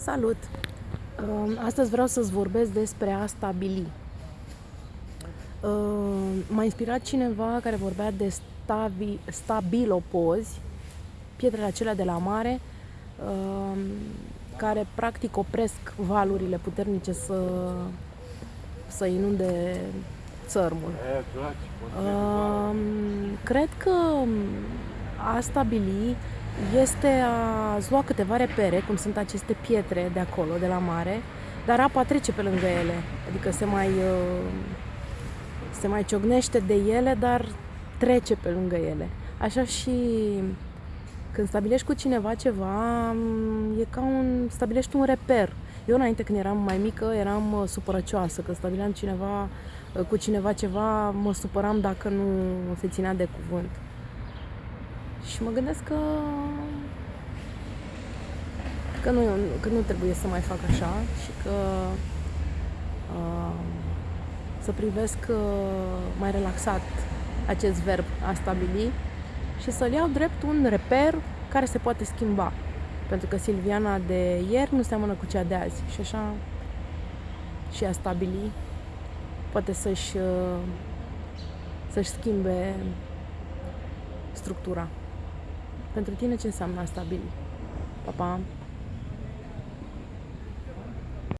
Salut! Uh, Astăzi vreau să-ți vorbesc despre a stabili. Uh, M-a inspirat cineva care vorbea de stabi, stabilopozi, pietrele acelea de la mare, uh, care practic opresc valurile puternice să, să inunde țărmul. Uh, Cred că a stabili este a lua câteva repere, cum sunt aceste pietre de acolo, de la mare, dar apa trece pe lângă ele, adică se mai, uh, se mai ciognește de ele, dar trece pe lângă ele. Așa și când stabilești cu cineva ceva, e ca un, stabilești un reper. Eu înainte când eram mai mică eram uh, supărăcioasă, când stabileam cineva, uh, cu cineva ceva, mă supăram dacă nu se ținea de cuvânt. Și mă gândesc că că nu, că nu trebuie să mai fac așa și că uh, să privesc uh, mai relaxat acest verb a stabili și să-l iau drept un reper care se poate schimba. Pentru că Silviana de ieri nu seamănă cu cea de azi și așa și a stabili poate să-și uh, să-și schimbe structura. Pentru tine ce înseamnă a stabili? Pa, pa!